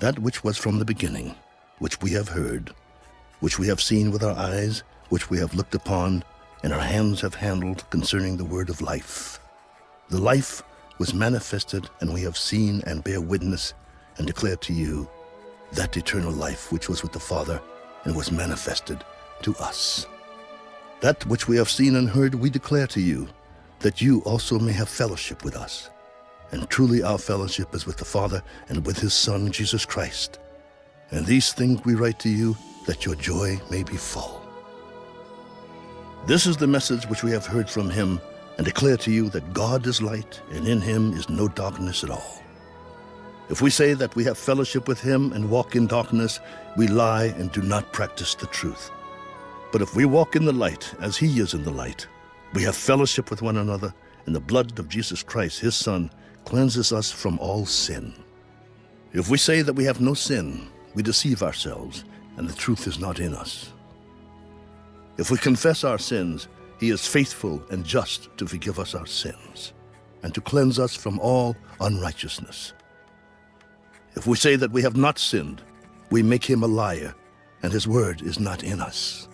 that which was from the beginning, which we have heard, which we have seen with our eyes, which we have looked upon, and our hands have handled concerning the word of life. The life was manifested, and we have seen and bear witness and declare to you that eternal life which was with the Father and was manifested to us. That which we have seen and heard we declare to you, that you also may have fellowship with us. And truly our fellowship is with the Father and with his Son, Jesus Christ. And these things we write to you, that your joy may be full. This is the message which we have heard from him, and declare to you that God is light, and in him is no darkness at all. If we say that we have fellowship with him and walk in darkness, we lie and do not practice the truth. But if we walk in the light, as he is in the light, we have fellowship with one another, and the blood of Jesus Christ, his Son, cleanses us from all sin. If we say that we have no sin, we deceive ourselves, and the truth is not in us. If we confess our sins, he is faithful and just to forgive us our sins, and to cleanse us from all unrighteousness. If we say that we have not sinned, we make him a liar, and his word is not in us.